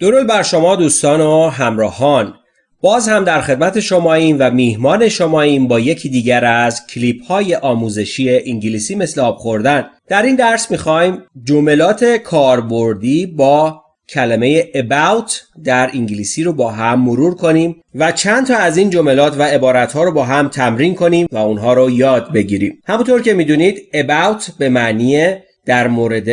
درود بر شما دوستان و همراهان. باز هم در خدمت شماییم و میهمان شماییم با یکی دیگر از کلیپ های آموزشی انگلیسی مثل آب خوردن. در این درس می‌خوایم جملات کاربردی با کلمه about در انگلیسی رو با هم مرور کنیم و چند تا از این جملات و عبارت ها رو با هم تمرین کنیم و اونها رو یاد بگیریم. همونطور که می‌دونید about به معنی در مورد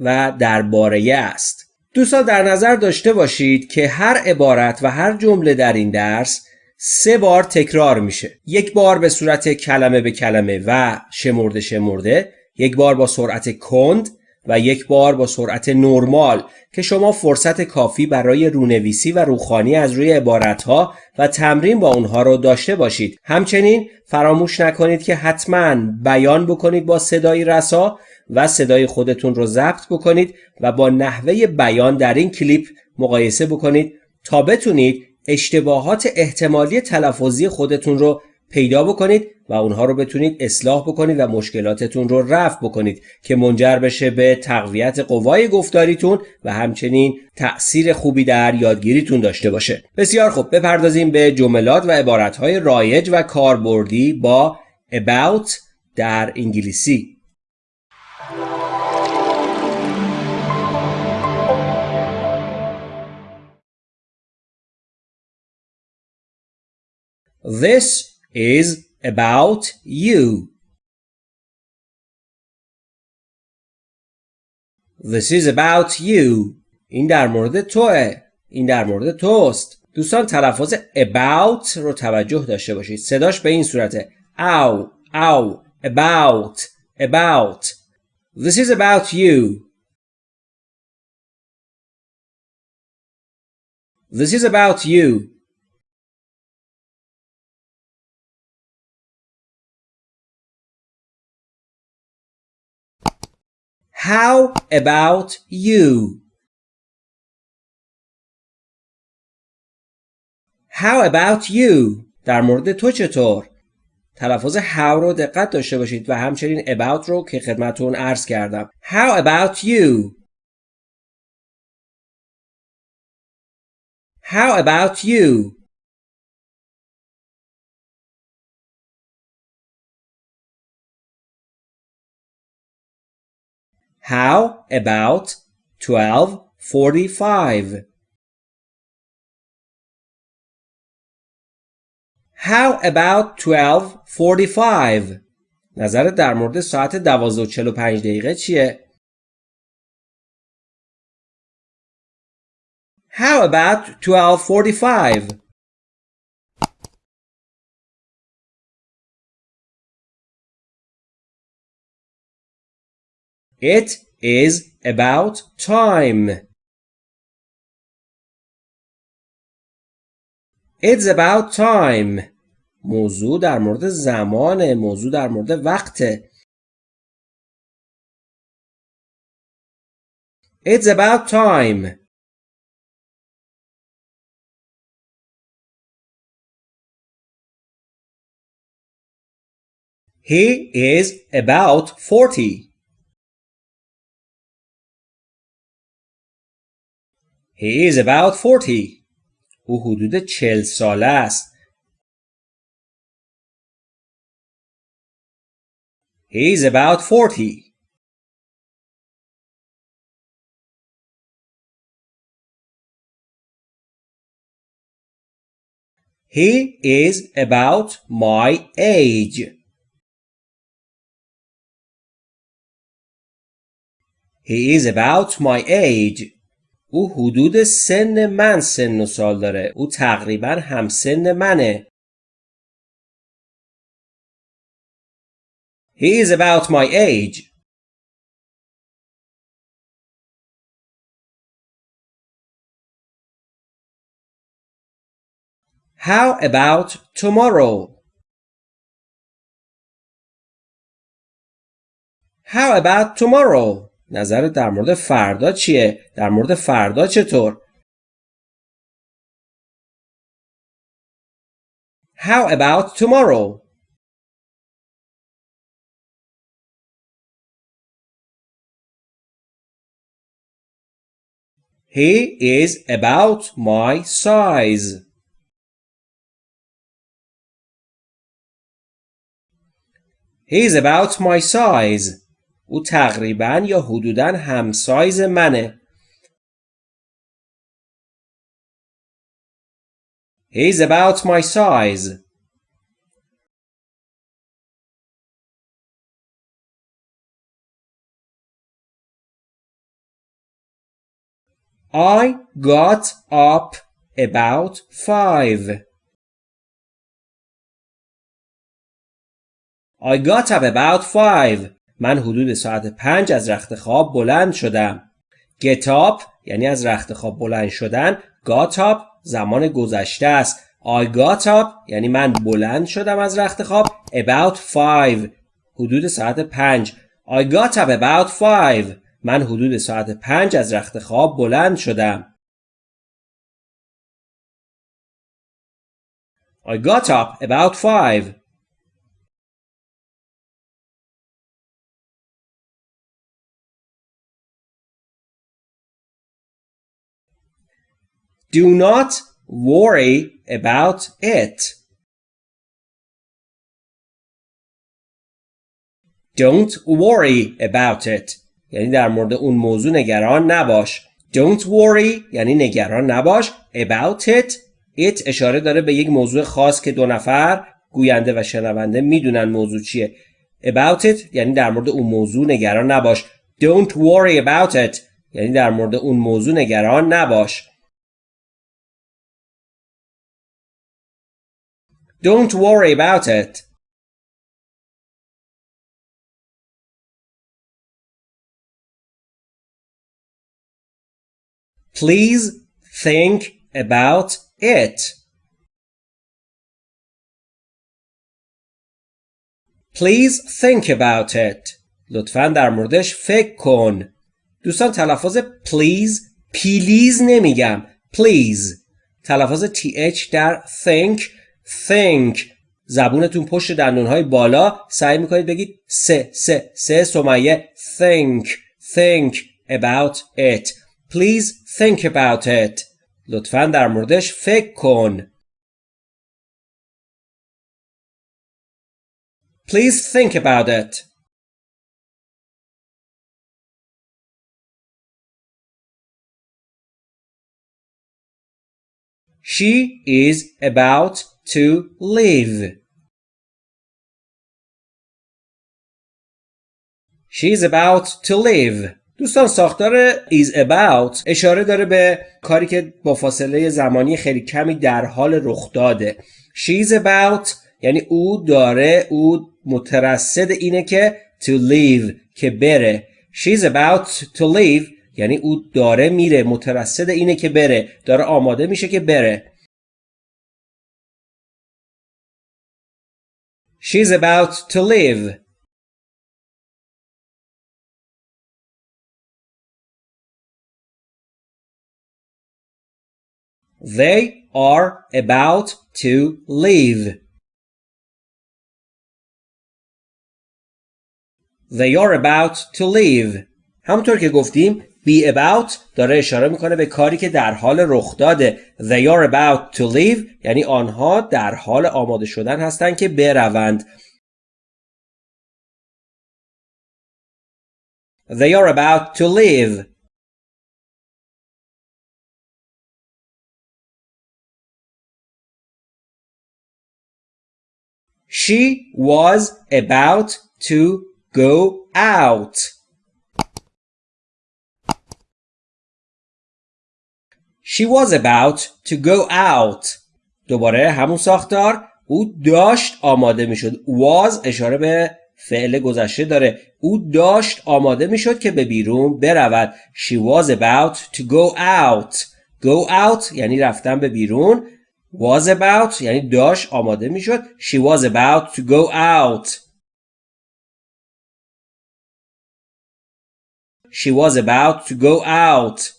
و درباره است. دوستان در نظر داشته باشید که هر عبارت و هر جمله در این درس سه بار تکرار میشه. یک بار به صورت کلمه به کلمه و شمرده شمرده یک بار با سرعت کند و یک بار با سرعت نرمال که شما فرصت کافی برای رونویسی و روخانی از روی عبارتها و تمرین با اونها رو داشته باشید. همچنین فراموش نکنید که حتما بیان بکنید با صدای رسا و صدای خودتون رو ضبط بکنید و با نحوه بیان در این کلیپ مقایسه بکنید تا بتونید اشتباهات احتمالی تلفظی خودتون رو پیدا بکنید و اونها رو بتونید اصلاح بکنید و مشکلاتتون رو رفع بکنید که منجر بشه به تقویت قوای گفتاریتون و همچنین تأثیر خوبی در یادگیریتون داشته باشه. بسیار خوب بپردازیم به جملات و عبارتهای رایج و کاربردی با about در انگلیسی. This is about you. This is about you. این در مورد توه. این در مورد توست. دوستان تلفظ about رو توجه داشته باشید. صداش به این صورته. او او about about This is about you. This is about you. How about you? How about you? در مورد تو چطور؟ تلفظ how رو دقت داشته باشید و همچنین about رو که خدمتون عرض کردم. How about you? How about you? How about 1245? How about 1245? نظرت در مورد ساعت 12:45 دقیقه چیه؟ How about 1245? It is about time. It's about time. موضوع در مورد زمانه. موضوع در مورد وقته. It's about time. He is about 40. He is about 40. او حدود چل ساله است. He is about 40. He is about my age. He is about my age. او حدود سن من سن و سال داره او تقریبا همسن منه He is about my age. How about tomorrow? How about tomorrow? نظرت در مورد فردا چیه؟ در مورد فردا چطور؟ How about tomorrow? He is about my size. He is about my size. او تقریبا یا حدودا همسایز منه. He is about my size. I got up about five. I got up about five. من حدود ساعت پنج از رخت خواب بلند شدم. Get up یعنی از رخت خواب بلند شدن. Got up زمان گذشته است. I got up یعنی من بلند شدم از رخت خواب. About five حدود ساعت پنج. I got up about five. من حدود ساعت پنج از رخت خواب بلند شدم. I got up about five. Do not worry about it. Don't worry about it. یعنی در مورد اون موضوع نگران نباش. Don't worry یعنی نگران نباش. About it it اشاره داره به یک موضوع خاص که دو نفر گوینده و شنونده می‌دونن موضوع چیه. About it یعنی در مورد اون موضوع نگران نباش. Don't worry about it یعنی در مورد اون موضوع نگران نباش. Don't worry about it. Please think about it. Please think about it. لطفا در موردش فکر کن. دوستان تلفظ please پیلیز نمیگم. Please. تلفظ th در think think زبونتون پشت دندونهای بالا سعی می‌کنید بگید سه سه سه سمیه think think about it please think about it لطفا در موردش فکر کن please think about it She is about to leave. She's about to leave. دوستان ساختار is about اشاره داره به کاری که با فاصله زمانی خیلی کمی در حال رخ داده. She's about یعنی او داره او مترصد اینه که to leave که بره. She's about to leave یعنی او داره میره مترصد اینه که بره داره آماده میشه که بره. She's about to leave. They are about to leave. They are about to leave. همونطور که گفتیم be about داره اشاره می‌کنه به کاری که در حال رخ داده. They are about to leave. یعنی آنها در حال آماده شدن هستند که بروند. They are about to leave. She was about to go out. She was about to go out. دوباره همون ساختار او داشت آماده می‌شد. was اشاره به فعل گذشته داره. او داشت آماده می‌شد که به بیرون برود. She was about to go out. Go out یعنی رفتن به بیرون. Was about یعنی داشت آماده می‌شد. She was about to go out. She was about to go out.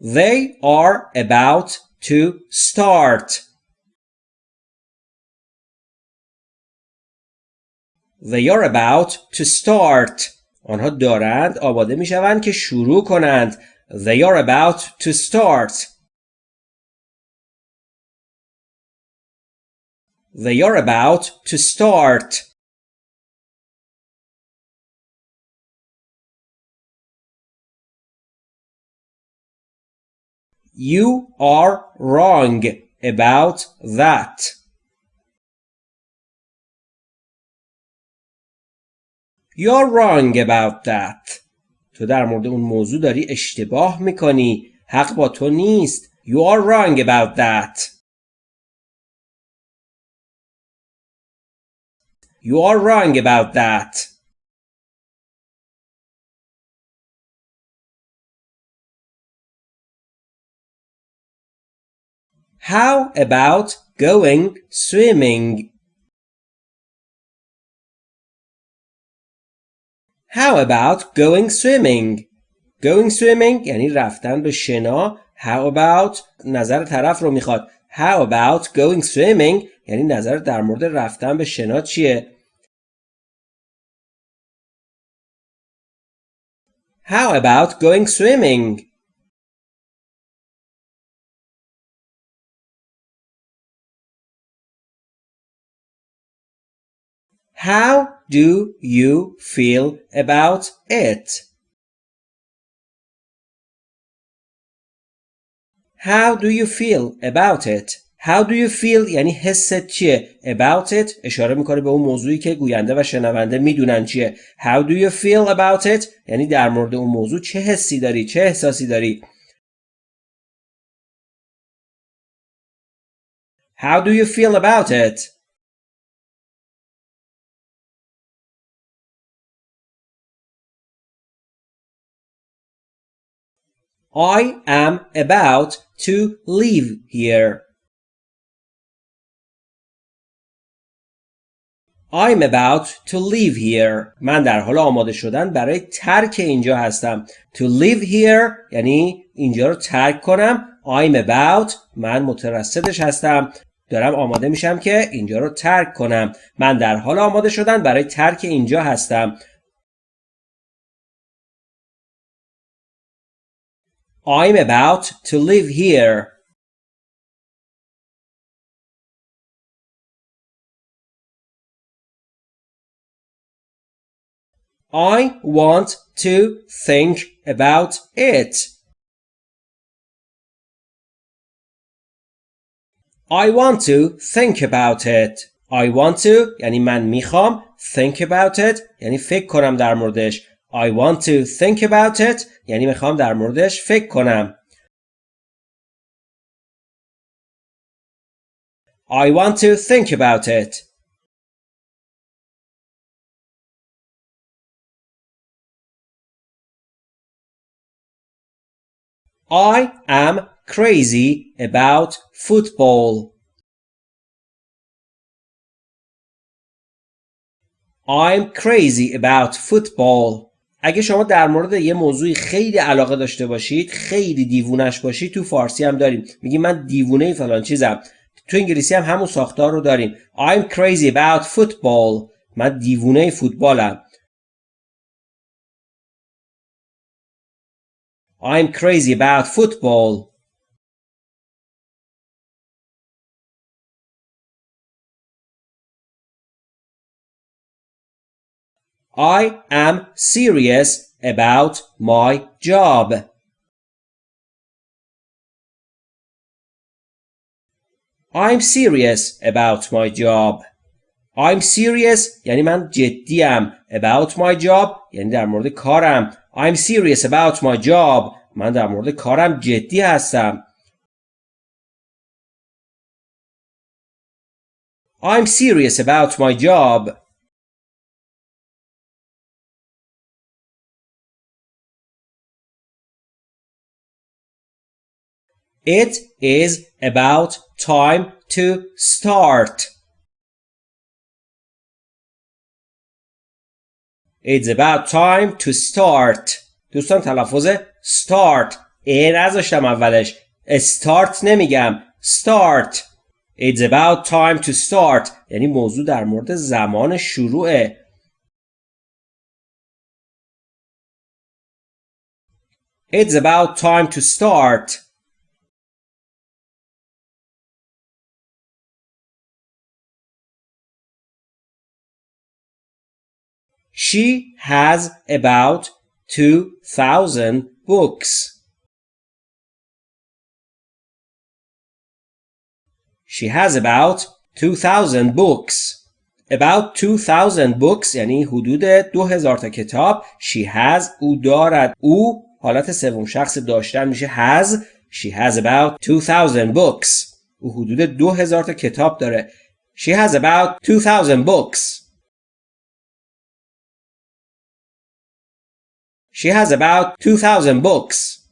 They are about to start. They are about to start. آنها دارند آماده می شوند که شروع کنند. They are about to start. They are about to start. You are wrong about that. You're wrong about that. تو در مورد اون موضوع داری اشتباه می‌کنی. حق با تو نیست. You are wrong about that. You are wrong about that. How about going swimming? How about going swimming? Going swimming یعنی رفتن به شنا. How about نظر طرف رو میخواد. How about going swimming یعنی نظر در مورد رفتن به شنا چیه؟ How about going swimming? How do you feel about it? How do you feel about it? How do you feel یعنی حست چیه about it اشاره می‌کنه به اون موضوعی که گوینده و شنونده می‌دونن چیه How do you feel about it یعنی در مورد اون موضوع چه حسی داری چه احساسی داری How do you feel about it I am about to leave here. I'm about to leave here. من در حال آماده شدن برای ترک اینجا هستم. To live here یعنی اینجا رو ترک کنم. I'm about من مترصدش هستم. دارم آماده میشم که اینجا رو ترک کنم. من در حال آماده شدن برای ترک اینجا هستم. I'm about to live here. I want to think about it. I want to think about it. I want to یعنی من میخوام think about it یعنی فکر کنم در موردش I want to think about it یعنی میخوام در موردش فکر کنم. I want to think about it. I am crazy about football. I'm crazy about football. اگه شما در مورد یه موضوعی خیلی علاقه داشته باشید خیلی دیوونش باشید تو فارسی هم داریم. میگی من دیوونه فلان چیزم. تو انگلیسی هم همون ساختار رو داریم. I'm crazy about football. من دیوونه فوتبالم. I'm crazy about football. I am serious about my job. I'm serious about my job. I'm serious یعنی من جدیم. About my job یعنی در مورد کارم. I'm serious about my job. من در مورد کارم جدی هستم. I'm serious about my job. It is about time to start. It's about time to start. دوستان تلفظ start ای نذاشتم اولش start نمیگم start It's about time to start یعنی موضوع در مورد زمان شروعه It's about time to start She has about 2,000 books. She has about 2,000 books. About 2,000 books یعنی حدود 2000 تا کتاب. She has او دارد. او حالت سوم شخص داشتن میشه has. She has about 2,000 books. او حدود 2000 تا کتاب داره. She has about 2,000 books. She has about 2,000 books.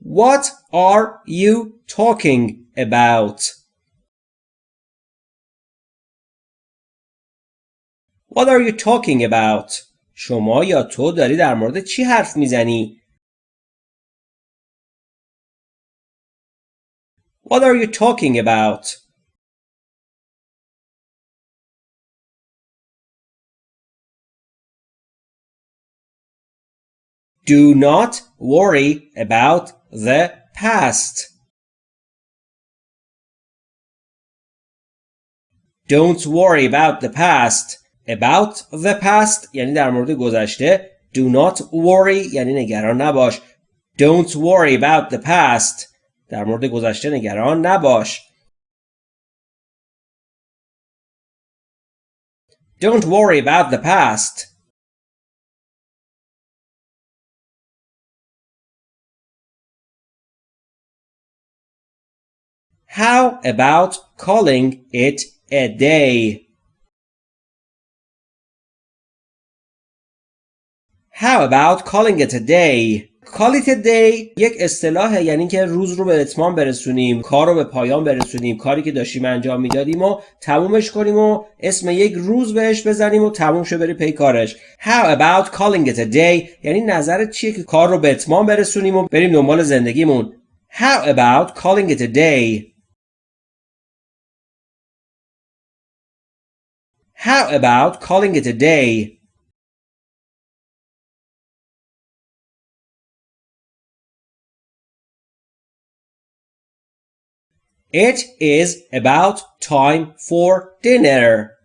What are you talking about? What are you talking about? شما یا تو داری در مورد چی حرف میزنی؟ What are you talking about? Do not worry about the past. Don't worry about the past. About the past یعنی در مورد گذشته. Do not worry یعنی نگران نباش. Don't worry about the past. در مورد گذشته نگران نباش. Don't worry about the past. How about calling it a day? How about calling it a day? Call it a day یک اصطلاح یعنی که روز رو به اتمام برسونیم کار رو به پایان برسونیم کاری که داشتیم انجام می‌دادیم و تمومش کنیم و اسم یک روز بهش بزنیم و تموم شه بری پی کارش How about calling it a day یعنی نظرت چیه که کار رو به اتمام برسونیم و بریم دنبال زندگیمون How about calling it a day How about calling it a day? It is about time for dinner.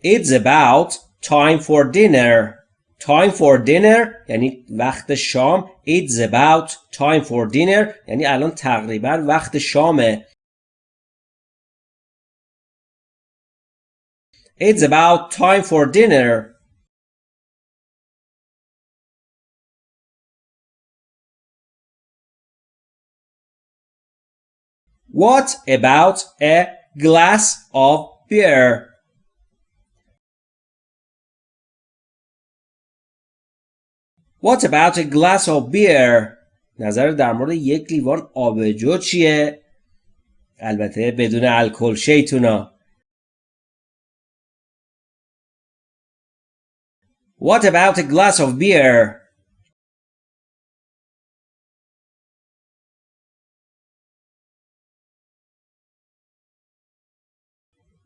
It's about time for dinner. Time for dinner یعنی وقت شام. It's about time for dinner یعنی الان تقریبا وقت شامه. It's about time for dinner. What about a glass of beer? What about a glass of beer? نظر در مورد یک لیوان آبجو چیه؟ البته بدون الکل شیطونا. What about a glass of beer?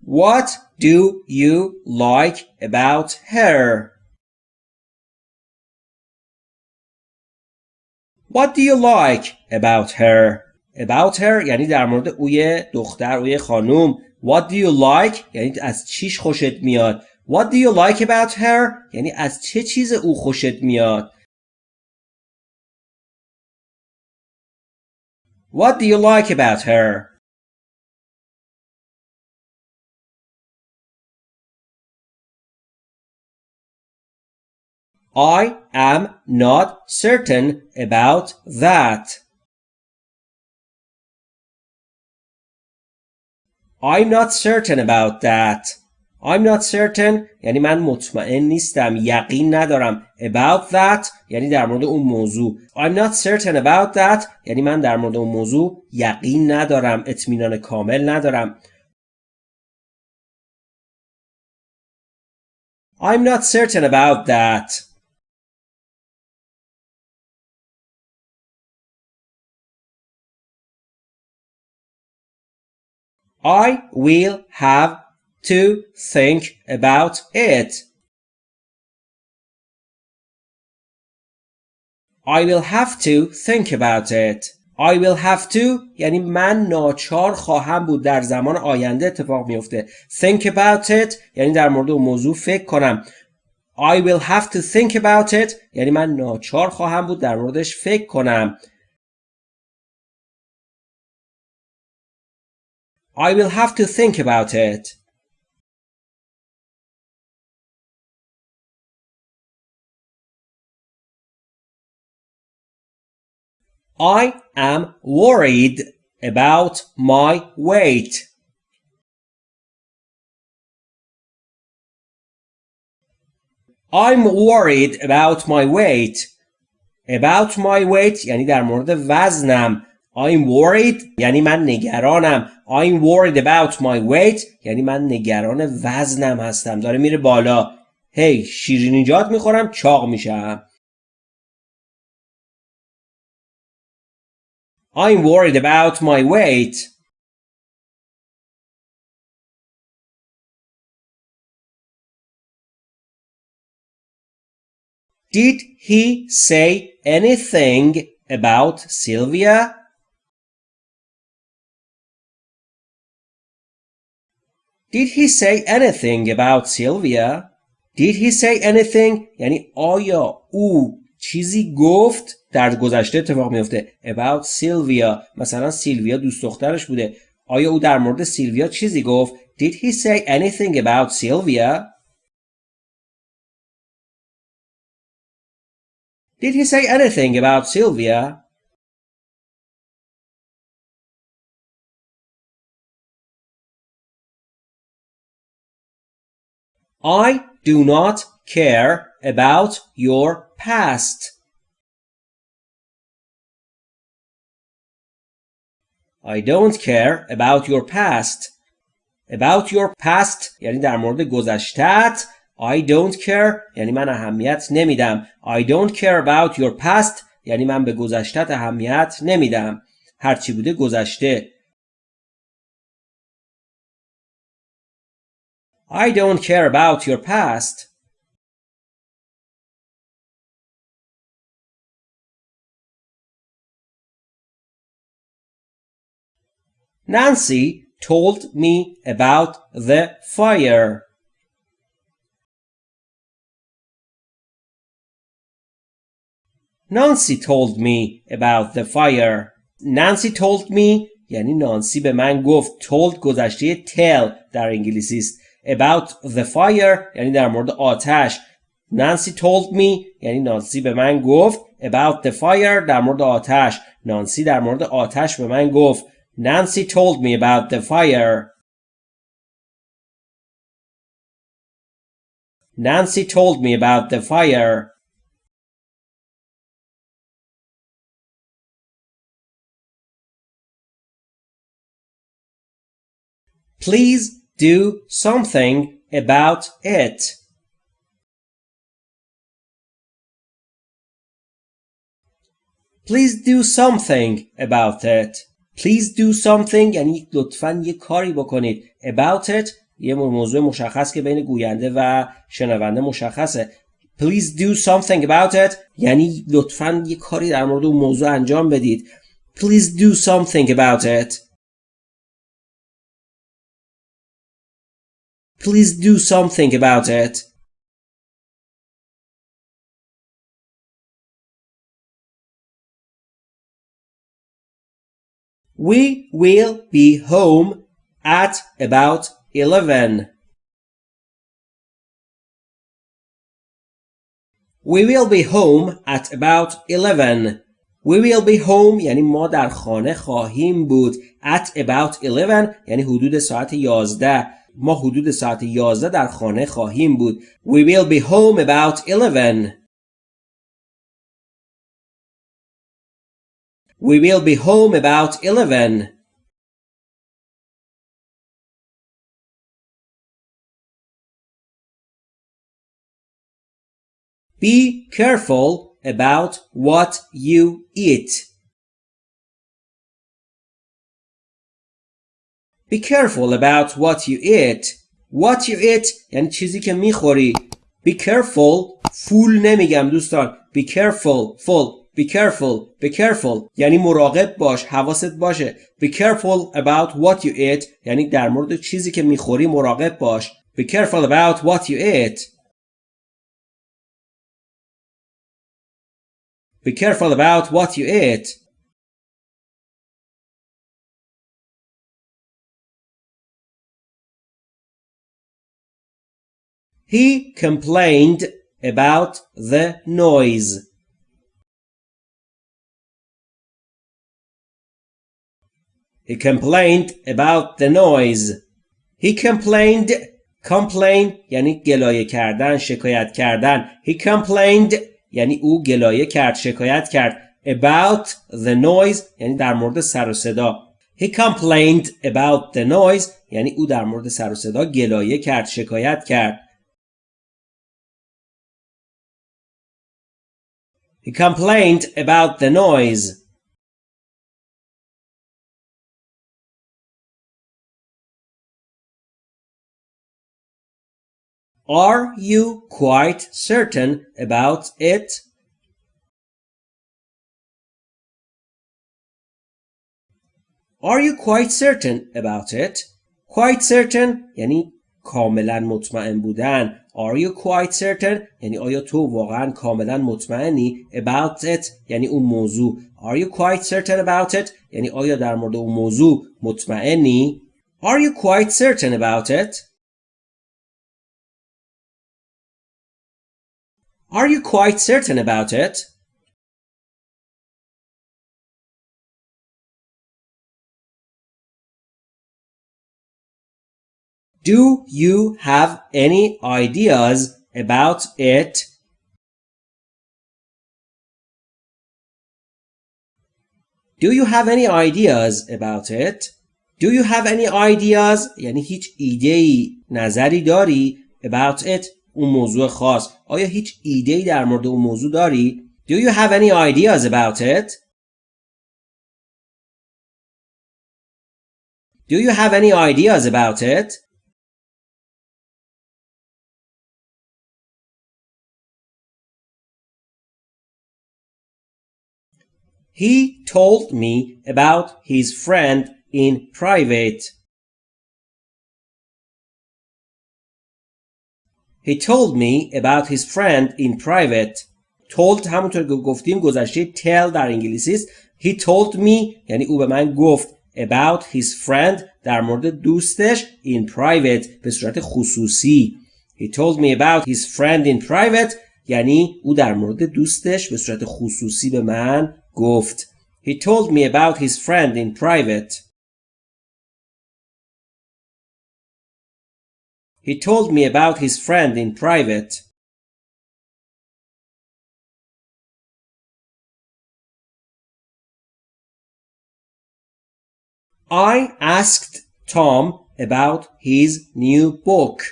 What do you like about her? What do you like about her? About her یعنی در مورد اوی دختر اوی خانوم What do you like یعنی از چیش خوشت میاد What do you like about her یعنی از چه چیز او خوشت میاد What do you like about her I am not certain about that. I'm not certain about that. I'm not certain. یعنی من مطمئن نیستم. یقین ندارم about that. یعنی در مورد اون موضوع. I'm not certain about that. یعنی من در مورد اون موضوع یقین ندارم. اطمینان کامل ندارم. I'm not certain about that. I will have to think about it. I will have to think about it. I will have to یعنی من ناچار خواهم بود در زمان آینده اتفاق میفته. Think about it یعنی در مورد اون موضوع فکر کنم. I will have to think about it یعنی من ناچار خواهم بود در موردش فکر کنم. I will have to think about it. I am worried about my weight. I'm worried about my weight. About my weight یعنی در مورد وزنم. I'm worried یعنی من نگرانم. I'm worried about my weight یعنی من نگران وزنم هستم. داره میره بالا. هی hey, شیرینیجات می‌خورم چاق میشم. I'm worried about my weight. Did he say anything about Sylvia? Did he say anything about Sylvia? Did he say anything? Yani o چیزی گفت در گذشته اتفاق میفته about سیلویا مثلا سیلویا دوست دخترش بوده آیا او در مورد سیلویا چیزی گفت did he say anything about Sylvia did he say anything about Sylvia I do not care about your past. I don't care about your past. About your past یعنی در مورد گذشتت I don't care یعنی من اهمیت نمیدم I don't care about your past یعنی من به گذشتت اهمیت نمیدم هرچی بوده گذشته I don't care about your past Nancy told me about the fire. Nancy told me about the fire. Nancy told me یعنی نانسی به من گفت told گذشته tell در انگلیسی است about the fire یعنی در مورد آتش Nancy told me یعنی نانسی به من گفت about the fire در مورد آتش نانسی در مورد آتش به من گفت Nancy told me about the fire. Nancy told me about the fire. Please do something about it. Please do something about it. Please do something یعنی لطفا یه کاری بکنید about it یه موضوع مشخص که بین گوینده و شنونده مشخصه Please do something about it یعنی لطفا یه کاری در مورد اون موضوع انجام بدید Please do something about it Please do something about it We will be home at about 11. We will be home at about 11. We will be home یعنی ما در خانه خواهیم بود at about 11 یعنی حدود ساعت 11 ما حدود ساعت 11 در خانه خواهیم بود We will be home about 11 We will be home about 11. Be careful about what you eat. Be careful about what you eat. What you eat یعنی چیزی که میخوری. Be careful فول نمیگم دوستان. Be careful full. Be careful. Be careful یعنی مراقب باش. حواست باشه. Be careful about what you eat یعنی در مورد چیزی که میخوری مراقب باش. Be careful about what you eat. Be careful about what you eat. He complained about the noise. He complained about the noise. He complained complain یعنی گلایه کردن شکایت کردن he complained یعنی او گلایه کرد شکایت کرد about the noise یعنی در مورد سر و صدا he complained about the noise یعنی او در مورد سر و صدا گلایه کرد شکایت کرد he complained about the noise Are you quite certain about it? Are you quite certain about it? Quite certain یعنی کاملا مطمئن بودن. Are you quite certain یعنی آیا تو واقعا کاملا مطمئنی about it یعنی اون موضوع. Are you quite certain about it یعنی آیا در مورد اون موضوع مطمئنی؟ Are you quite certain about it? Are you quite certain about it? Do you have any ideas about it? Do you have any ideas about it? Do you have any ideas یعنی هیچ ایده نظری داری about it اون موضوع خاص آیا هیچ ایده ای در مورد اون موضوع داری؟ Do you have any ideas about it? Do you have any ideas about it? He told me about his friend in private. He told me about his friend in private. told همونطور که گفتیم گذشته tell در انگلیسی است. He told me یعنی او به من گفت about his friend در مورد دوستش in private به صورت خصوصی. He told me about his friend in private یعنی او در مورد دوستش به صورت خصوصی به من گفت. He told me about his friend in private. He told me about his friend in private. I asked Tom about his new book.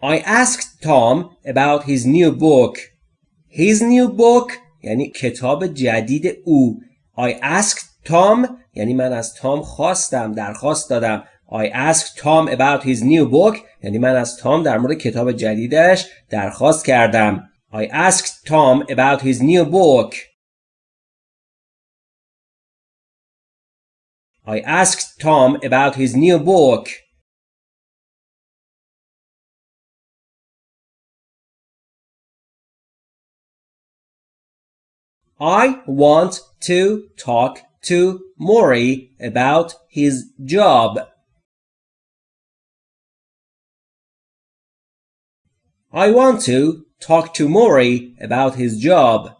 I asked Tom about his new book. His new book یعنی کتاب جدید او. I asked Tom یعنی من از تام خواستم درخواست دادم I asked Tom about his new book یعنی من از تام در مورد کتاب جدیدش درخواست کردم I asked Tom about his new book I asked Tom about his new book I want to talk to Maury about his job. I want to talk to Maury about his job.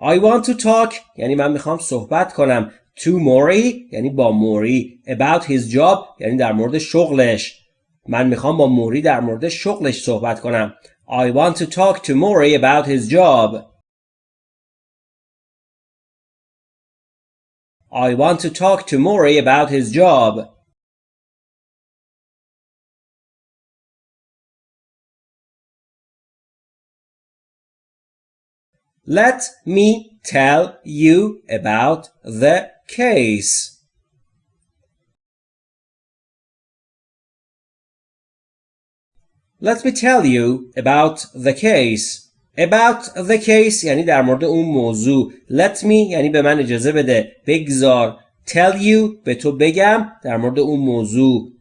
I want to talk یعنی من میخوام صحبت کنم to Maury یعنی با موری about his job یعنی در مورد شغلش من میخوام با موری در مورد شغلش صحبت کنم I want to talk to Maury about his job I want to talk to Maury about his job. Let me tell you about the case. Let me tell you about the case. About the case یعنی در مورد اون موضوع. Let me یعنی به من اجازه بده. بگذار. Tell you به تو بگم در مورد اون موضوع.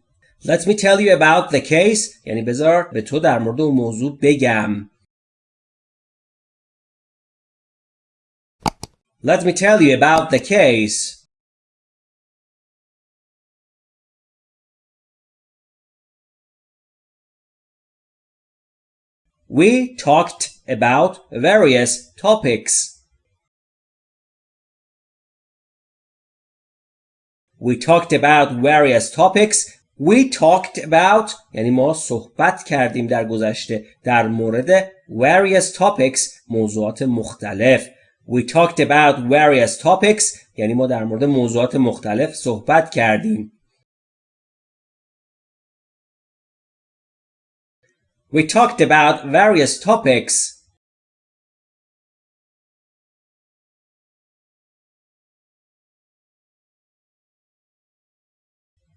Let me tell you about the case یعنی بذار به تو در مورد اون موضوع بگم. Let me tell you about the case. We talked about various topics. We talked about various topics. We talked about یعنی ما صحبت کردیم در گذشته در مورد various topics موضوعات مختلف. We talked about various topics یعنی ما در مورد موضوعات مختلف صحبت کردیم. We talked about various topics.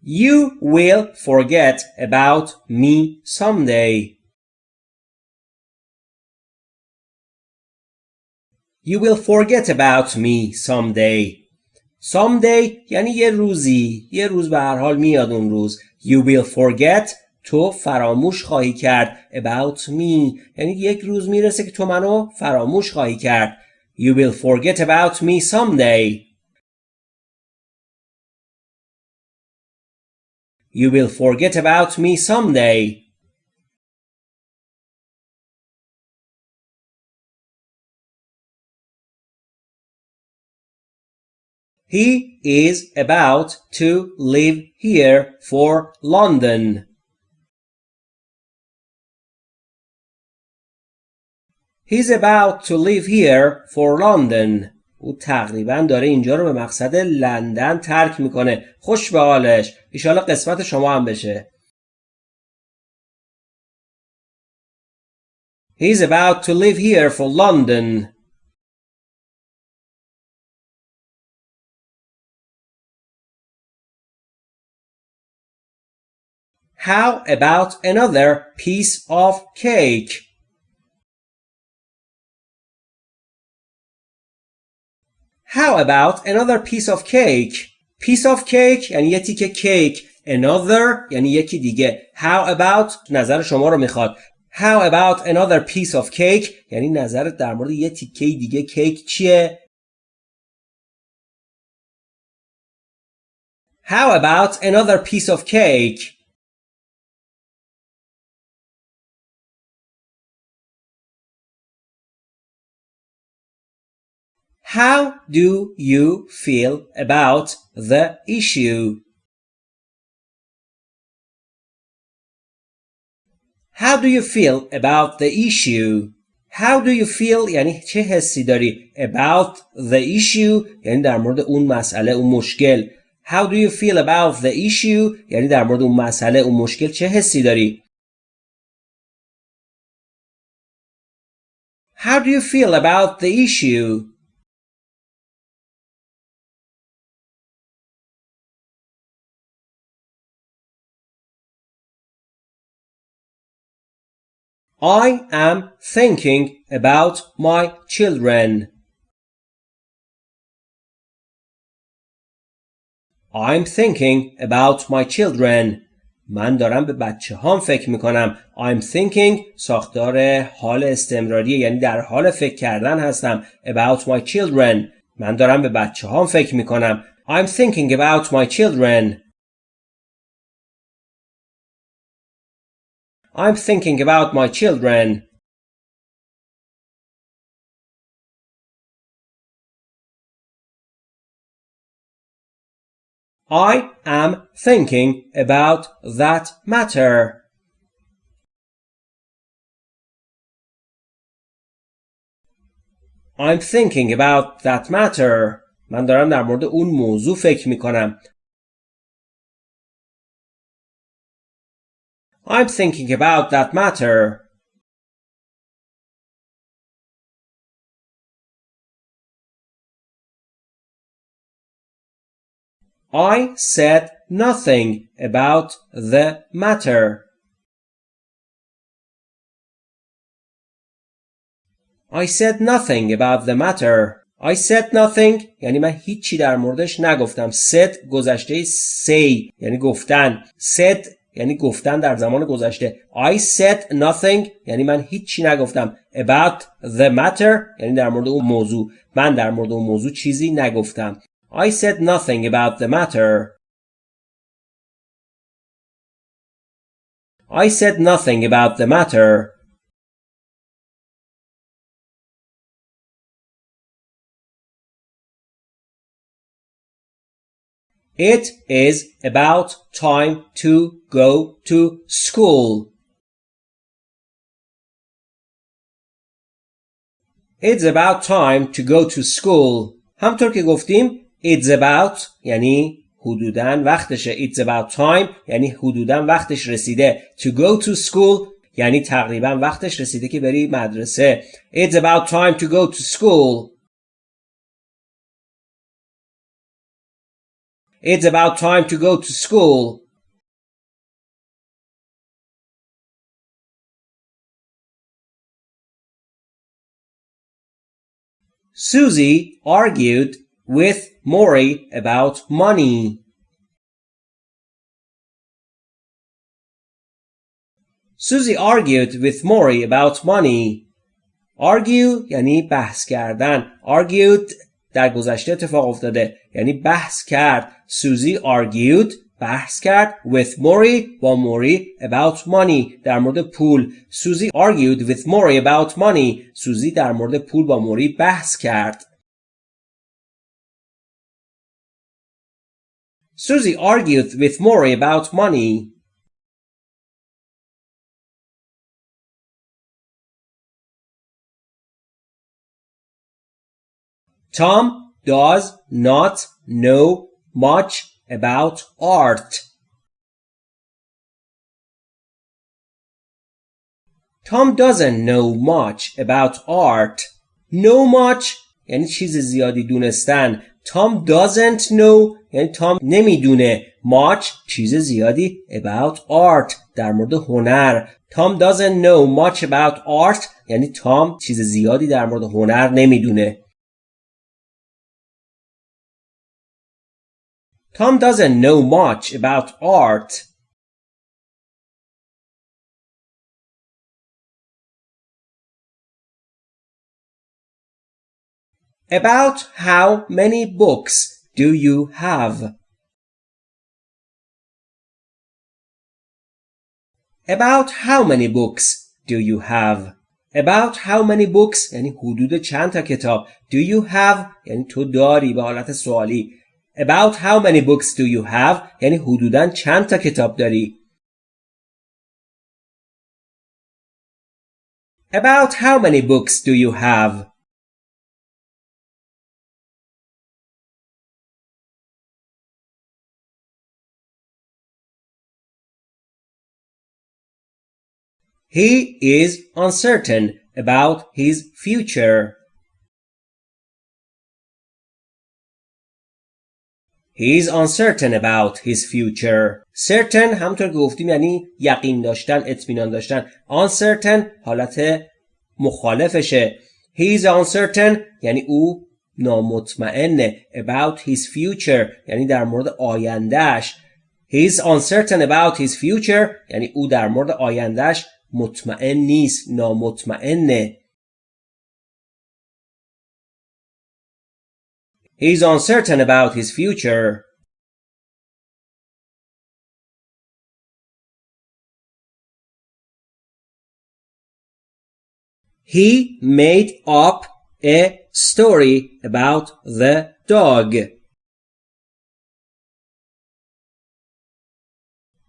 You will forget about me someday. You will forget about me someday. Someday یعنی یه روزی یه روز به هر حال میاد اون روز You will forget تو فراموش خواهی کرد about me یعنی یک روز می‌رسه که تو منو فراموش خواهی کرد You will forget about me someday You will forget about me someday He is about to leave here for London. He's about to leave here for London. او تقریبا داره اینجا رو به مقصد لندن ترک میکنه. خوش به حالش. ایشالا قسمت شما هم بشه. He's about to leave here for London. How about another piece of cake? How about another piece of cake? Piece of cake یعنی یه تیکه کیک. Another یعنی یکی دیگه. How about نظر شما رو میخواد. How about another piece of cake یعنی نظرت در مورد یه تیکه دیگه کیک چیه؟ How about another piece of cake? How do you feel about the issue? How do you feel about the issue? How do you feel یعنی چه حسی داری about the issue یعنی در مورد اون مسئله اون مشکل How do you feel about the issue یعنی در مورد اون مسئله اون مشکل چه حسی داری How do you feel about the issue I am thinking about my children. I'm thinking about my children. من دارم به بچه هام فکر میکنم. I'm thinking ساختار حال استمراریه یعنی در حال فکر کردن هستم. About my children. من دارم به بچه هام فکر میکنم. I'm thinking about my children. I'm thinking about my children. I am thinking about that matter. I'm thinking about that matter. من دارم در مورد اون موضوع فکر می کنم. I'm thinking about that matter. I said nothing about the matter. I said nothing about the matter. I said nothing یعنی من هیچی در موردش نگفتم said گذشته say یعنی گفتن said یعنی گفتن در زمان گذشته. I said nothing یعنی من هیچی نگفتم. about the matter یعنی در مورد اون موضوع. من در مورد اون موضوع چیزی نگفتم. I said nothing about the matter. I said nothing about the matter. It is about time to go to school. It's about time to go to school. همطور که گفتیم It's about یعنی حدوداً وقتشه It's about time یعنی حدوداً وقتش رسیده To go to school یعنی تقریبا وقتش رسیده که بری مدرسه It's about time to go to school It's about time to go to school. Susie argued with Maury about money. Susie argued with Maury about money. Argue یعنی بحث کردن. Argued در گذشته اتفاق افتاده یعنی بحث کرد سوزی argued بحث کرد with موری با موری about money در مورد پول سوزی argued with موری about money سوزی در مورد پول با موری بحث کرد Susie argued with Maury about money. Tom does not know much about art. Tom doesn't know much about art. Know much یعنی چیز زیادی دونستن. Tom doesn't know یعنی تام نمیدونه much چیز زیادی about art در مورد هنر. Tom doesn't know much about art یعنی تام چیز زیادی در مورد هنر نمیدونه. Tom doesn't know much about art. About how many books do you have? About how many books do you have? About how many books یعنی حدود چند تا کتاب Do you have یعنی تو داری به حالت سوالی About how many books do you have یعنی حدوداً چند تا کتاب داری About how many books do you have He is uncertain about his future. He is uncertain about his future. Certain همطور که گفتیم یعنی یقین داشتن اطمینان داشتن. Uncertain حالت مخالفشه. He is uncertain یعنی او نامطمئنه. About his future یعنی در مورد آیندهش. He is uncertain about his future یعنی او در مورد آیندهش مطمئن نیست. نامطمئنه. He's uncertain about his future. He made up a story about the dog.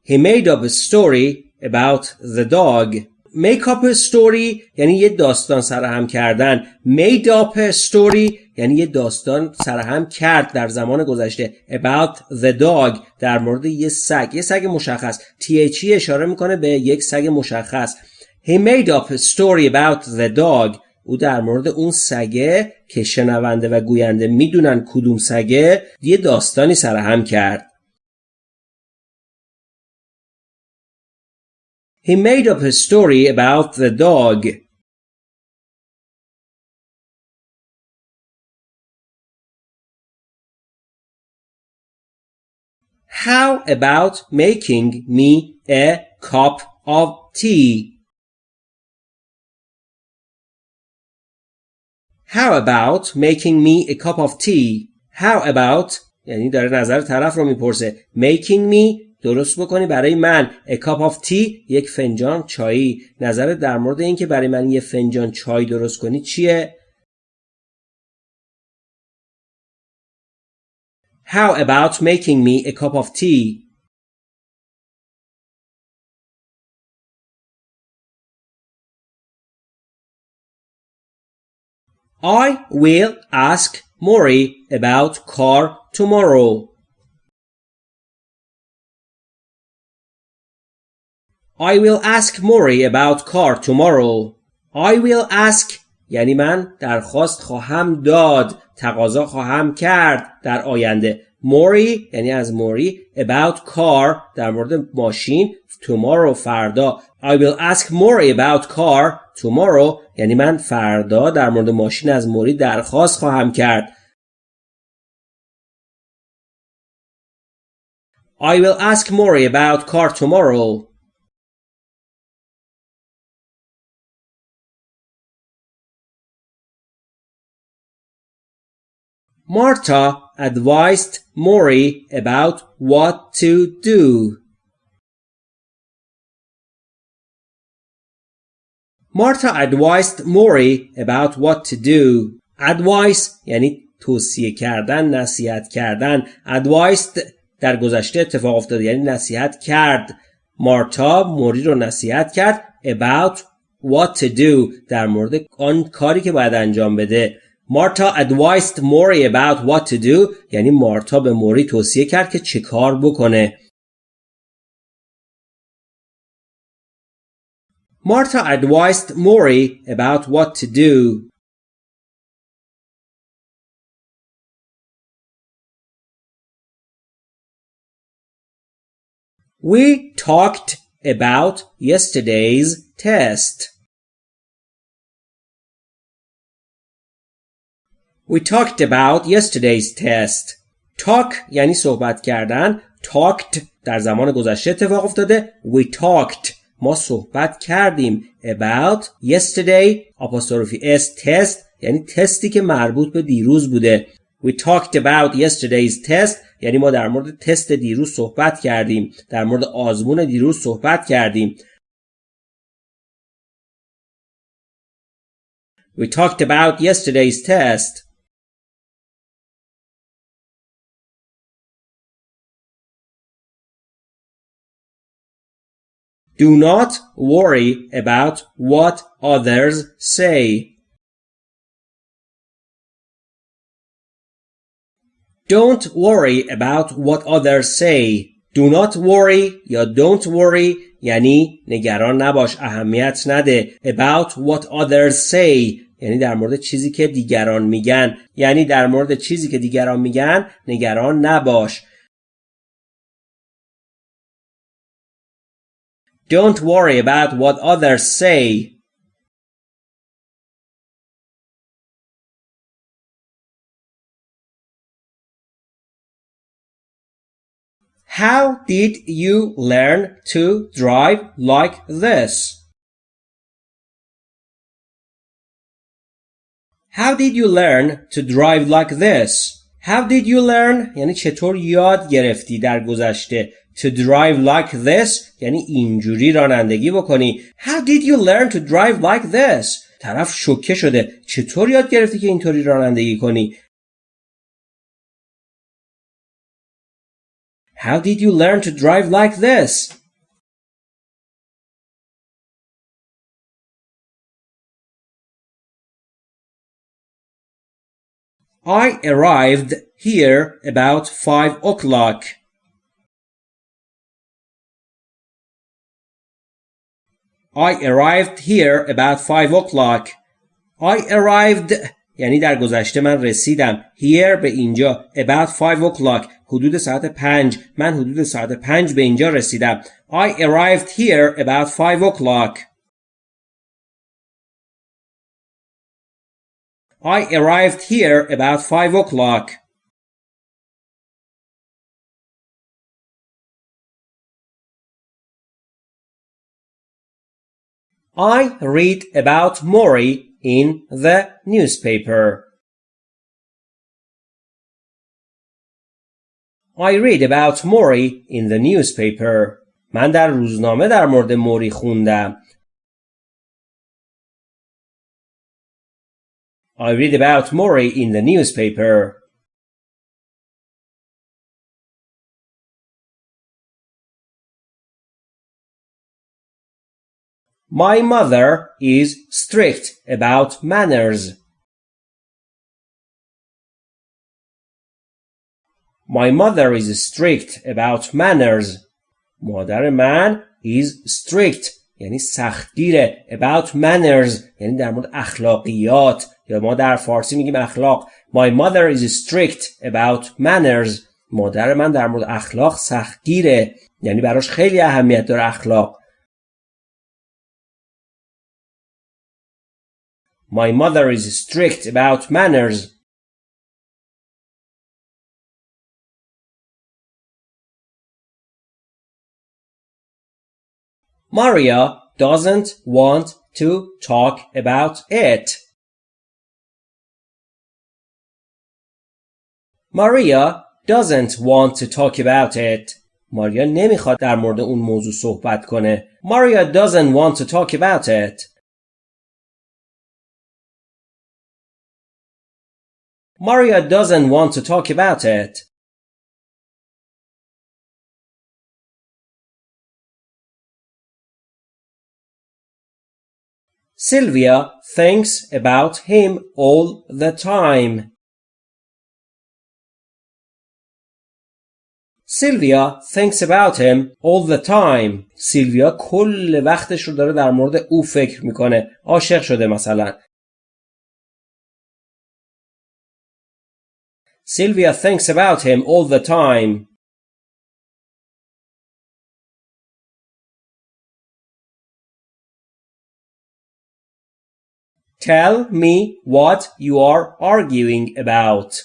He made up a story about the dog. Make up story یعنی یه داستان سرهم کردن. Made up story یعنی یه داستان سرهم کرد در زمان گذشته. About the dog در مورد یه سگ. یه سگ مشخص. THE اشاره می‌کنه به یک سگ مشخص. He made up a story about the dog. او در مورد اون سگه که شنونده و گوینده می‌دونن کدوم سگه یه داستانی سرهم کرد. He made up a story about the dog. How about making me a cup of tea? How about making me a cup of tea? How about یعنی داره نظر طرف رو میپرسه making me درست بکنی برای من a cup of tea یک فنجان چایی نظر در مورد اینکه برای من یه فنجان چای درست کنی چیه How about making me a cup of tea? I will ask Mori about car tomorrow. I will ask Mori about car tomorrow. I will ask یعنی من درخواست خواهم داد تقاضا خواهم کرد در آینده. موری یعنی از موری about car در مورد ماشین tomorrow فردا. I will ask Mori about car tomorrow یعنی من فردا در مورد ماشین از موری درخواست خواهم کرد. I will ask Mori about car tomorrow. Marta advised Mori about what to do. Marta advised Mori about what to do. Advice یعنی توصیه کردن، نصیحت کردن. Advised در گذشته اتفاق افتاده یعنی نصیحت کرد. مارتا موری رو نصیحت کرد about what to do در مورد آن کاری که باید انجام بده. مارتا advised Mori about what to do یعنی مارتا به موری توصیه کرد که چه کار بکنه Marta advised Mori about what to do. We talked about yesterday's test. We talked about yesterday's test. Talk یعنی صحبت کردن. Talked در زمان گذشته اتفاق افتاده. We talked ما صحبت کردیم about yesterday apostrophe s test یعنی تستی که مربوط به دیروز بوده We talked about yesterday's test یعنی ما در مورد تست دیروز صحبت کردیم در مورد آزمون دیروز صحبت کردیم We talked about yesterday's test Do not worry about what others say. Don't worry about what others say. Do not worry یا don't worry یعنی نگران نباش اهمیت نده about what others say یعنی در مورد چیزی که دیگران میگن یعنی در مورد چیزی که دیگران میگن نگران نباش Don't worry about what others say. How did you learn to drive like this? How did you learn to drive like this? How did you learn یعنی چطور یاد گرفتی در گذشته to drive like this یعنی اینجوری رانندگی بکنی How did you learn to drive like this طرف شوکه شده چطور یاد گرفتی که اینطوری رانندگی کنی How did you learn to drive like this I arrived here about five o'clock. I arrived here about five o'clock. I arrived یعنی در گذشته من رسیدم here به اینجا about 5 o'clock حدود ساعت 5 من حدود ساعت 5 به اینجا رسیدم I arrived here about 5 o'clock I arrived here about 5 o'clock I read about Mori in the newspaper. I read about Mori in the newspaper. من در روزنامه در مورد موری خوندم. I read about Mori in the newspaper. My mother is strict about manners. My mother is strict about manners. مادر من is strict یعنی سختگیره about manners یعنی در مورد اخلاقیات یا ما در فارسی میگیم اخلاق My mother is strict about manners مادر من در مورد اخلاق سختگیره یعنی براش خیلی اهمیت داره اخلاق My mother is strict about manners. Maria doesn't want to talk about it. Maria doesn't want to talk about it. ماریا نمیخواد در مورد اون موضوع صحبت کنه. Maria doesn't want to talk about it. Maria doesn't want to talk about it. Sylvia thinks about him all the time. Sylvia thinks about him all the time. سیلویا کل وقتش رو داره در مورد او فکر می‌کنه. عاشق شده مثلا. Sylvia thinks about him all the time. Tell me what you are arguing about.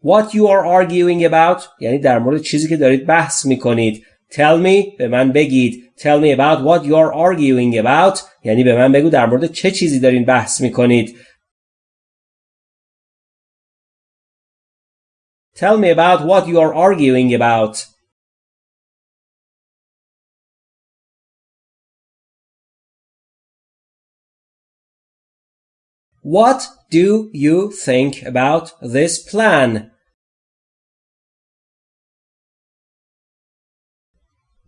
What you are arguing about یعنی در مورد چیزی که دارید بحث میکنید. Tell me به من بگید. Tell me about what you are arguing about یعنی به من بگو در مورد چه چیزی دارین بحث میکنید. Tell me about what you are arguing about. What do you think about this plan?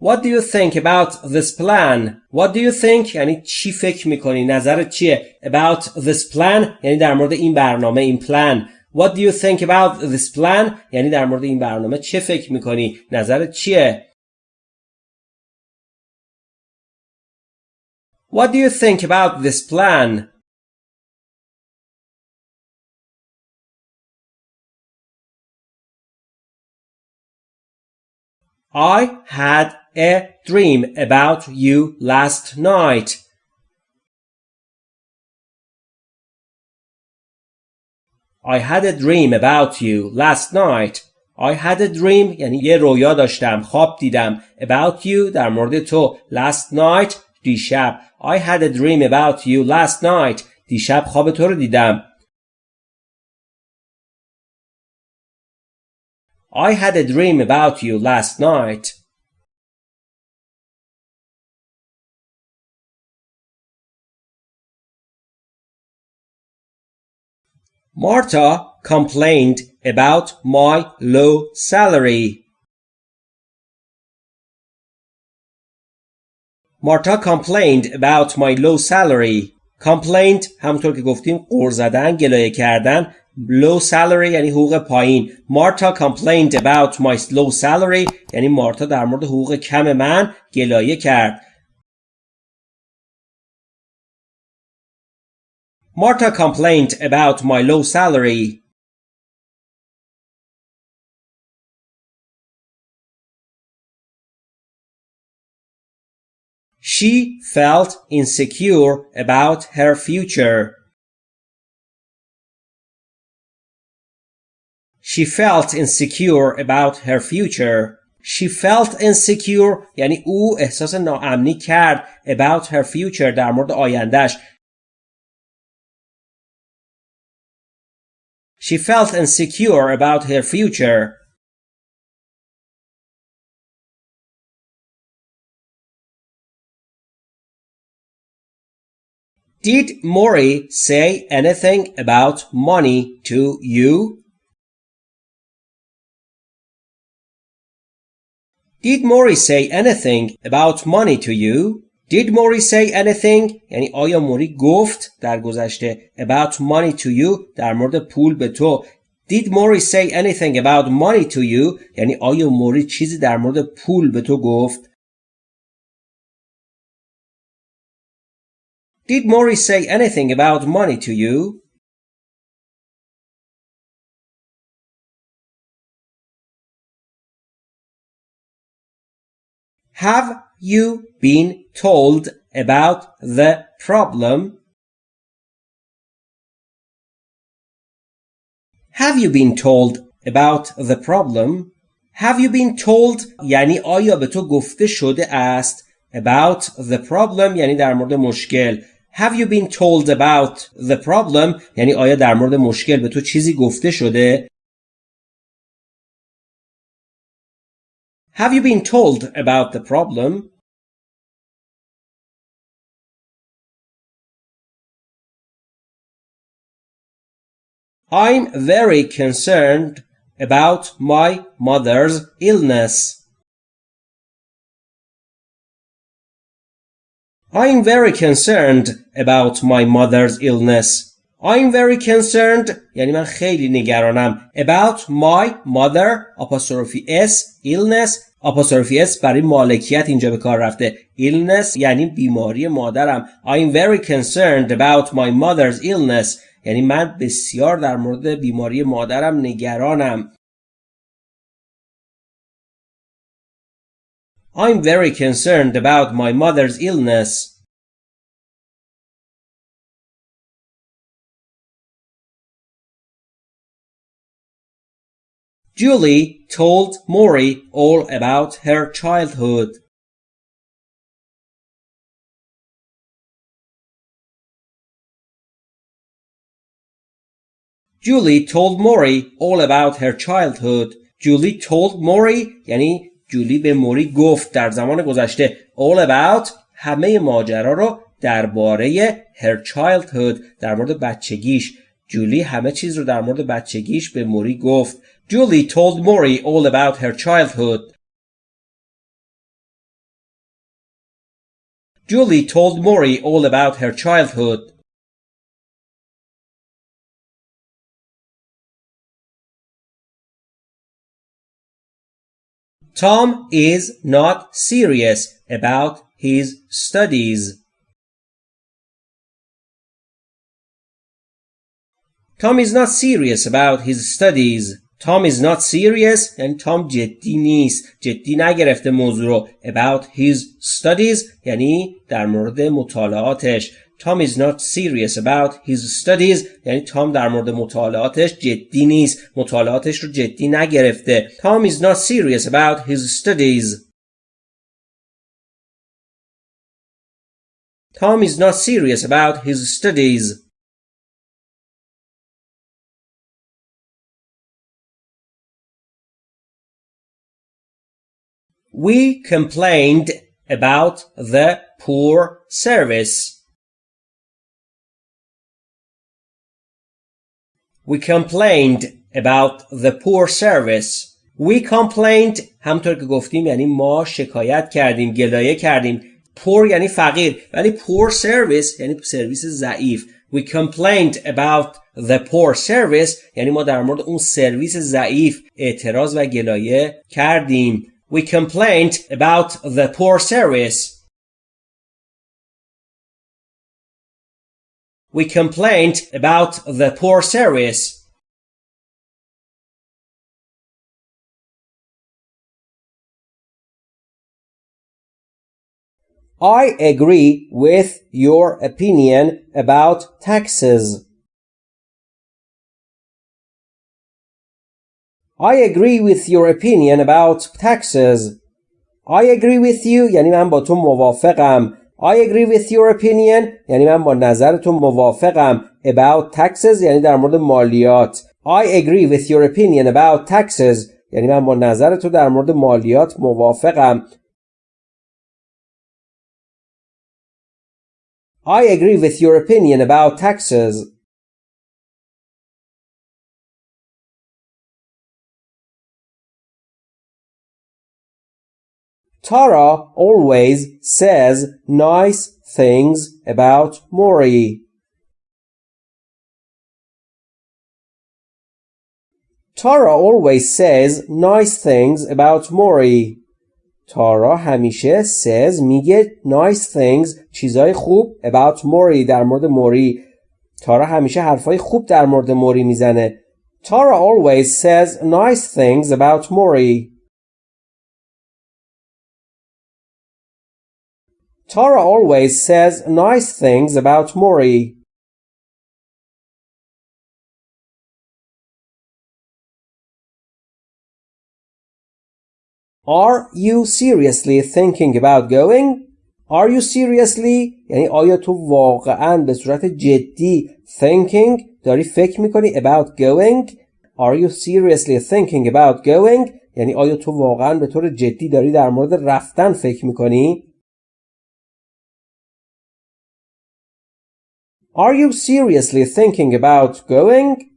What do you think about this plan? What do you think یعنی چی فکر میکنی؟ نظرت چیه؟ About this plan یعنی در مورد این برنامه این plan. What do you think about this plan? یعنی در مورد این برنامه چه فکر میکنی؟ نظرت چیه؟ What do you think about this plan? I had a dream about you last night. I had a dream about you last night. I had a dream یعنی یه رویا داشتم خواب دیدم about you در مورد تو last night دیشب I had a dream about you last night دیشب خواب تو رو دیدم I had a dream about you last night. Marta complained about my low salary. Marta complained about my low salary. complained همونطور که گفتیم قر زدن گلایه کردن low salary یعنی حقوق پایین مارتا complained about my low salary یعنی مارتا در مورد حقوق کم من گلایه کرد Marta complained about my low salary. She felt insecure about her future. She felt insecure about her future. She felt insecure یعنی او احساس ناامنی کرد about her future در مورد آیندهش. She felt insecure about her future. Did Maury say anything about money to you? Did Maury say anything about money to you? Did Maury say anything یعنی آیا موری گفت در گذشته about money to you در مورد پول به تو Did Maury say anything about money to you یعنی آیا موری چیزی در مورد پول به تو گفت Did Maury say anything about money to you? Have you been told about the problem? Have you been told about the problem? Have you been told یعنی آیا به تو گفته شده است about the problem یعنی در مورد مشکل Have you been told about the problem یعنی آیا در مورد مشکل به تو چیزی گفته شده Have you been told about the problem I'm very concerned about my mother's illness. I'm very concerned about my mother's illness. I'm very concerned یعنی من خیلی نگرانم about my mother apostrophe s illness apostrophe s برای مالکیت اینجا به کار رفته illness یعنی بیماری مادرم I'm very concerned about my mother's illness یعنی من بسیار در مورد بیماری مادرم نگرانم I'm very concerned about my mother's illness. Julie told Maury all about her childhood. Julie told Maury all about her childhood. Julie told Maury یعنی جولی به موری گفت در زمان گذشته all about همه ماجرا رو درباره her childhood در مورد بچگیش جولی همه چیز رو در مورد بچگیش به موری گفت Julie told Maury all about her childhood Julie told Maury all about her childhood Tom is not serious about his studies. Tom is not serious about his studies. Tom is not serious یعنی تام جدی نیست جدی نگرفته موضوع رو about his studies یعنی در مورد مطالعاتش Tom is not serious about his studies یعنی تام در مورد مطالعاتش جدی نیست مطالعاتش رو جدی نگرفته Tom is not serious about his studies Tom is not serious about his studies We complained about the poor service. We complained about the poor service. We complained همطور که گفتیم یعنی ما شکایت کردیم گلایه کردیم poor یعنی فقیر ولی poor service یعنی سرویس ضعیف We complained about the poor service یعنی ما در مورد اون سرویس ضعیف اعتراض و گلایه کردیم we complained about the poor service We complained about the poor service. I agree with your opinion about taxes. I agree with your opinion about taxes. I agree with you یعنی من با تو موافقم. I agree with your opinion یعنی من با نظر تو موافقم. About taxes یعنی در مورد مالیات. I agree with your opinion about taxes یعنی من با نظر تو در مورد مالیات موافقم. I agree with your opinion about taxes. Tara always says nice things about Mori. Tara always says nice things about Mori. تارا همیشه says میگه nice things چیزای خوب about موری در مورد موری تارا همیشه حرفای خوب در مورد موری میزنه تارا always says nice things about موری Tara always says nice things about Mori. Are you seriously thinking about going? Are you seriously یعنی آیا تو واقعا به صورت جدی thinking داری فکر میکنی about going Are you seriously thinking about going یعنی آیا تو واقعا به طور جدی داری در مورد رفتن فکر میکنی Are you seriously thinking about going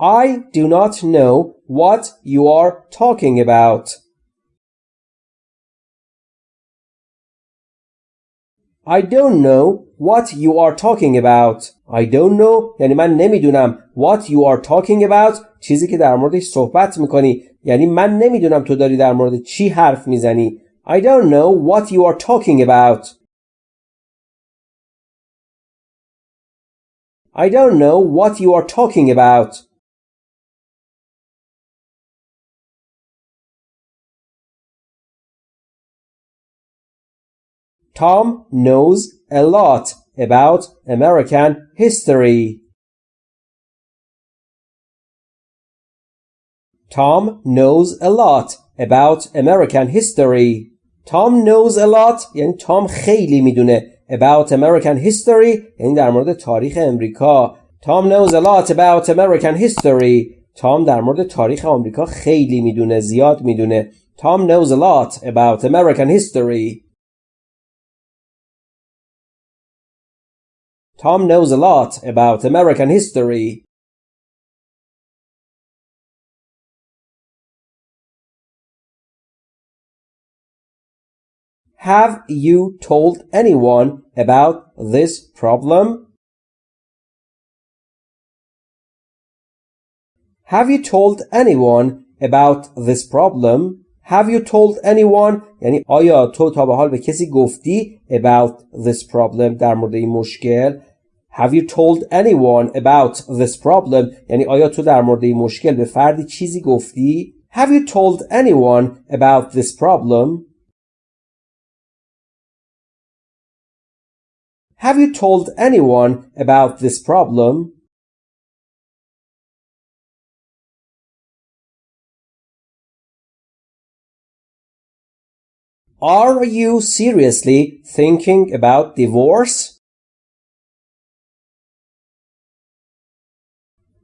I do not know what you are talking about. I don't know what you are talking about. I don't know یعنی من نمیدونم what you are talking about چیزی که در موردش صحبت میکنی یعنی من نمیدونم تو داری در مورد چی حرف میزنی I don't know what you are talking about. I don't know what you are talking about. Tom knows a lot about American history. Tom knows a lot about American history. Tom knows a lot یعنی تام خیلی میدونه about American history یعنی در مورد تاریخ امریکا. Tom knows a lot about American history. تام در مورد تاریخ آمریکا خیلی میدونه زیاد میدونه. Tom knows a lot about American history. Tom knows a lot about American history. Have you told anyone about this problem? Have you told anyone about this problem? Have you told anyone یعنی آیا تو تا به حال به کسی گفتی about this problem در مورد این مشکل Have you told anyone about this problem یعنی آیا تو در مورد این مشکل به فردی چیزی گفتی Have you told anyone about this problem Have you told anyone about this problem Are you seriously thinking about divorce?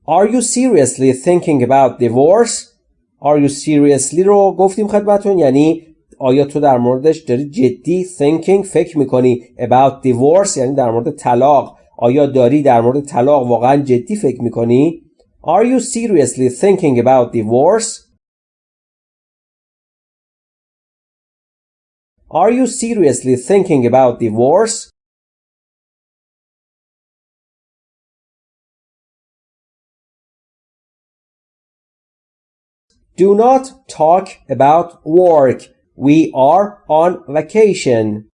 Are you seriously thinking about divorce? Are you seriously رو گفتیم خدمتون یعنی آیا تو در موردش داری جدی thinking فکر میکنی about divorce یعنی در مورد طلاق آیا داری در مورد طلاق واقعا جدی فکر میکنی Are you seriously thinking about divorce? Are you seriously thinking about divorce? Do not talk about work. We are on vacation.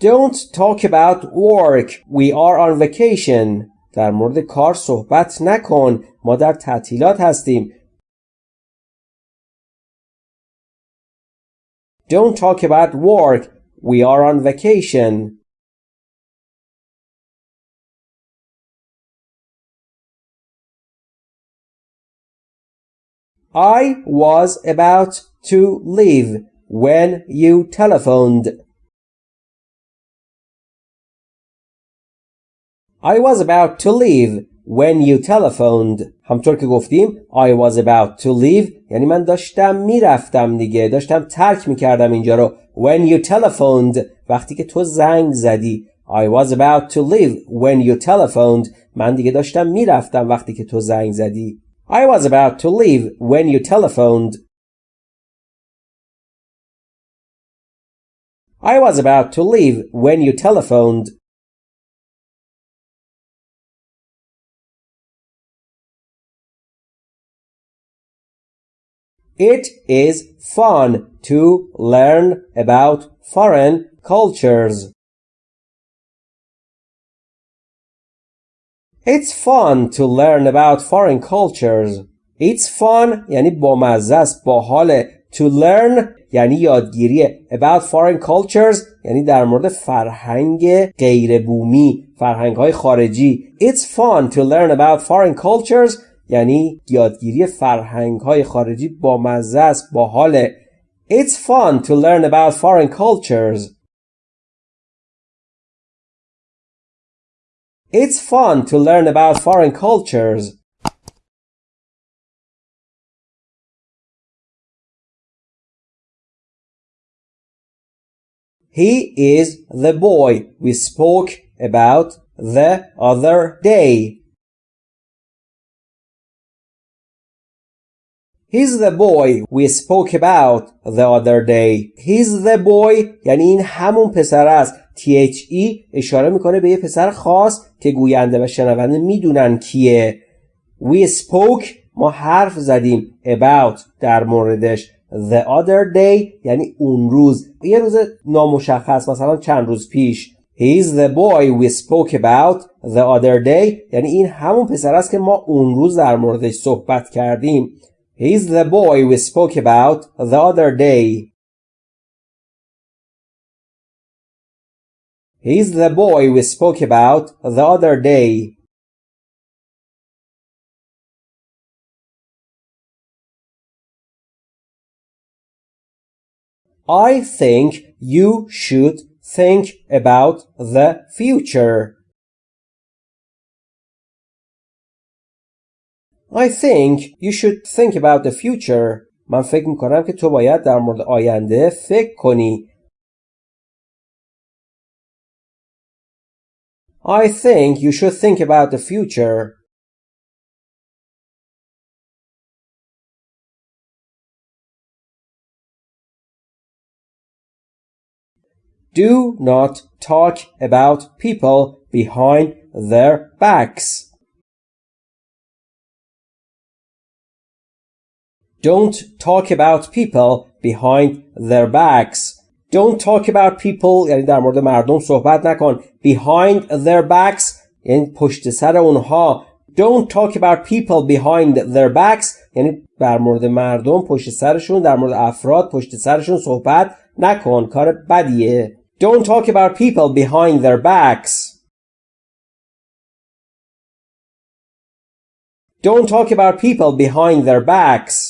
Don't talk about work. We are on vacation. در مورد کار صحبت نکن. ما در تعطیلات هستیم. Don't talk about work. We are on vacation. I was about to leave when you telephoned. I was about to leave when you telephoned. همطور که گفتیم I was about to leave یعنی من داشتم میرفتم دیگه داشتم ترک میکردم اینجا رو when you telephoned وقتی که تو زنگ زدی I was about to leave when you telephoned من دیگه داشتم میرفتم وقتی که تو زنگ زدی I was about to leave when you telephoned. I was about to leave when you telephoned. It is fun to learn about foreign cultures. It's fun to learn about foreign cultures. It's fun یعنی بامزه است باحاله to learn یعنی یادگیری about foreign cultures یعنی در مورد فرهنگ غیر بومی فرهنگ های خارجی It's fun to learn about foreign cultures یعنی یادگیری فرهنگ های خارجی بامزه است باحاله It's fun to learn about foreign cultures It's fun to learn about foreign cultures. He is the boy we spoke about the other day. He's the boy we spoke about the other day. He's the boy یعنی این همون پسر است THE اشاره می‌کنه به یه پسر خاص که گوینده و شنونده می‌دونن کیه. We spoke ما حرف زدیم about در موردش. The other day یعنی اون روز. یه روز نامشخص مثلا چند روز پیش. He's the boy we spoke about the other day. یعنی این همون پسر است که ما اون روز در موردش صحبت کردیم. He's the boy we spoke about the other day. He's the boy we spoke about the other day. I think you should think about the future. I think you should think about the future. من فکر میکنم که تو باید در مورد آینده فکر کنی. I think you should think about the future. Do not talk about people behind their backs. Don't talk about people behind their backs. Don't talk about people یعنی در مورد مردم صحبت نکن behind their backs یعنی پشت سر اونها Don't talk about people behind their backs یعنی در مورد مردم پشت سرشون در مورد افراد پشت سرشون صحبت نکن کار بدیه Don't talk about people behind their backs Don't talk about people behind their backs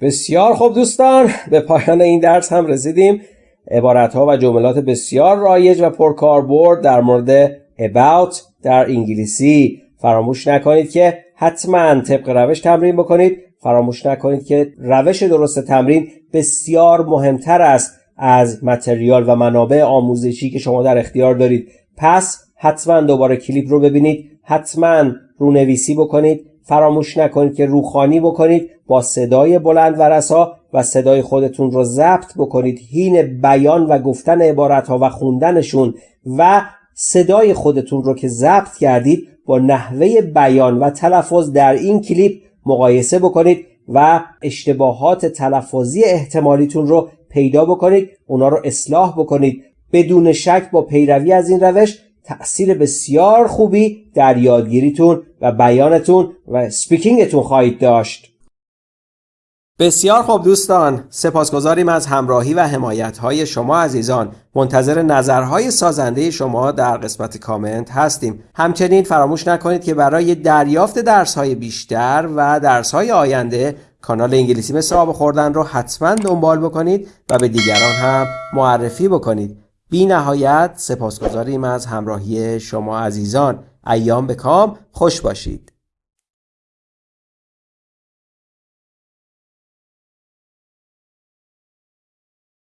بسیار خوب دوستان به پایان این درس هم رسیدیم. عبارت ها و جملات بسیار رایج و پرکاربرد در مورد about در انگلیسی. فراموش نکنید که حتما طبق روش تمرین بکنید. فراموش نکنید که روش درست تمرین بسیار مهمتر است از متریال و منابع آموزشی که شما در اختیار دارید. پس حتما دوباره کلیپ رو ببینید حتما رونویسی بکنید. فراموش نکنید که روخانی بکنید با صدای بلند و رسا و صدای خودتون رو ضبط بکنید. هین بیان و گفتن عبارت ها و خوندنشون و صدای خودتون رو که ضبط کردید با نحوه بیان و تلفظ در این کلیپ مقایسه بکنید و اشتباهات تلفظی احتمالیتون رو پیدا بکنید اونا رو اصلاح بکنید. بدون شک با پیروی از این روش تأثیر بسیار خوبی در یادگیریتون و بیانتون و سپیکینگتون خواهید داشت. بسیار خوب دوستان سپاسگزاریم از همراهی و حمایت های شما عزیزان. منتظر نظرهای سازنده شما در قسمت کامنت هستیم. همچنین فراموش نکنید که برای دریافت درس های بیشتر و درس های آینده کانال انگلیسی مثل آب خوردن رو حتما دنبال بکنید و به دیگران هم معرفی بکنید. بی نهایت سپاسگزاریم از همراهی شما عزیزان. ایام به کام. خوش باشید.